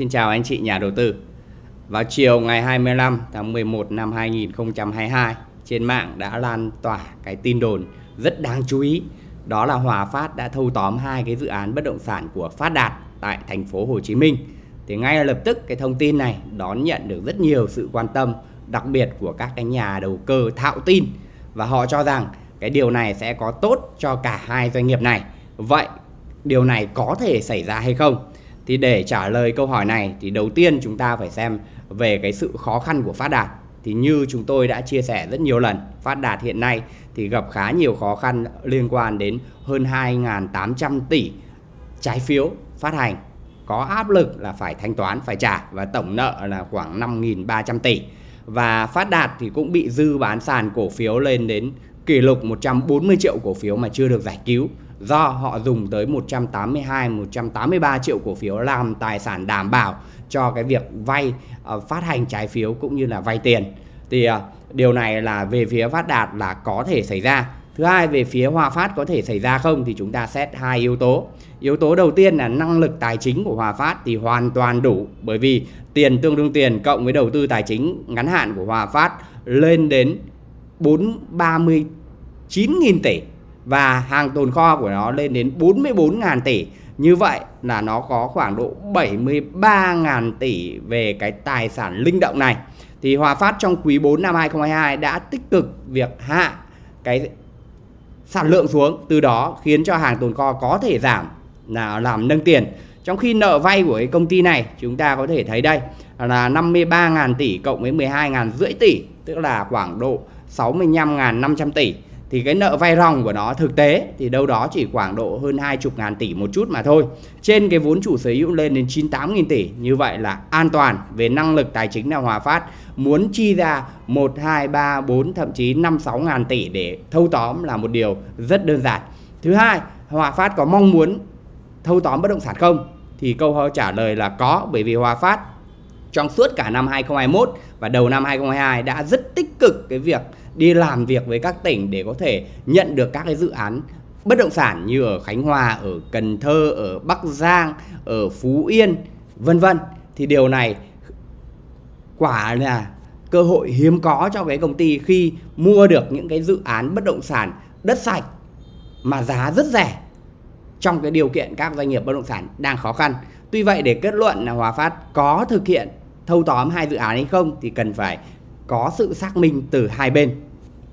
Xin chào anh chị nhà đầu tư. Vào chiều ngày 25 tháng 11 năm 2022, trên mạng đã lan tỏa cái tin đồn rất đáng chú ý. Đó là Hòa Phát đã thâu tóm hai cái dự án bất động sản của Phát Đạt tại thành phố Hồ Chí Minh. Thì ngay lập tức cái thông tin này đón nhận được rất nhiều sự quan tâm, đặc biệt của các cái nhà đầu cơ thạo tin và họ cho rằng cái điều này sẽ có tốt cho cả hai doanh nghiệp này. Vậy điều này có thể xảy ra hay không? Thì để trả lời câu hỏi này thì đầu tiên chúng ta phải xem về cái sự khó khăn của Phát Đạt. Thì như chúng tôi đã chia sẻ rất nhiều lần, Phát Đạt hiện nay thì gặp khá nhiều khó khăn liên quan đến hơn 2.800 tỷ trái phiếu phát hành. Có áp lực là phải thanh toán phải trả và tổng nợ là khoảng 5.300 tỷ. Và Phát Đạt thì cũng bị dư bán sàn cổ phiếu lên đến kỷ lục 140 triệu cổ phiếu mà chưa được giải cứu do họ dùng tới 182 183 triệu cổ phiếu làm tài sản đảm bảo cho cái việc vay ờ, phát hành trái phiếu cũng như là vay tiền. Thì ờ, điều này là về phía Phát Đạt là có thể xảy ra. Thứ hai, về phía Hòa Phát có thể xảy ra không thì chúng ta xét hai yếu tố. Yếu tố đầu tiên là năng lực tài chính của Hòa Phát thì hoàn toàn đủ, bởi vì tiền tương đương tiền cộng với đầu tư tài chính ngắn hạn của Hòa Phát lên đến 439.000 tỷ và hàng tồn kho của nó lên đến 44.000 tỷ. Như vậy là nó có khoảng độ 73.000 tỷ về cái tài sản linh động này. Thì Hòa Phát trong quý 4 năm 2022 đã tích cực việc hạ cái sản lượng xuống, từ đó khiến cho hàng tồn kho có thể giảm là làm nâng tiền. Trong khi nợ vay của cái công ty này chúng ta có thể thấy đây là 53.000 tỷ cộng với 12.000 rưỡi tỷ, tức là khoảng độ 65.500 tỷ thì cái nợ vay ròng của nó thực tế thì đâu đó chỉ khoảng độ hơn 20 ngàn tỷ một chút mà thôi. Trên cái vốn chủ sở hữu lên đến 98 nghìn tỷ. Như vậy là an toàn về năng lực tài chính là Hòa Phát muốn chi ra 1, 2, 3, 4 thậm chí 5, 6 ngàn tỷ để thâu tóm là một điều rất đơn giản. Thứ hai, Hòa Phát có mong muốn thâu tóm bất động sản không? Thì câu trả lời là có bởi vì Hòa Phát trong suốt cả năm 2021 và đầu năm 2022 đã rất tích cực cái việc đi làm việc với các tỉnh để có thể nhận được các cái dự án bất động sản như ở Khánh Hòa, ở Cần Thơ, ở Bắc Giang, ở Phú Yên, vân vân. Thì điều này quả là cơ hội hiếm có cho cái công ty khi mua được những cái dự án bất động sản đất sạch mà giá rất rẻ trong cái điều kiện các doanh nghiệp bất động sản đang khó khăn. Tuy vậy để kết luận là Hòa Phát có thực hiện thâu tóm hai dự án hay không thì cần phải có sự xác minh từ hai bên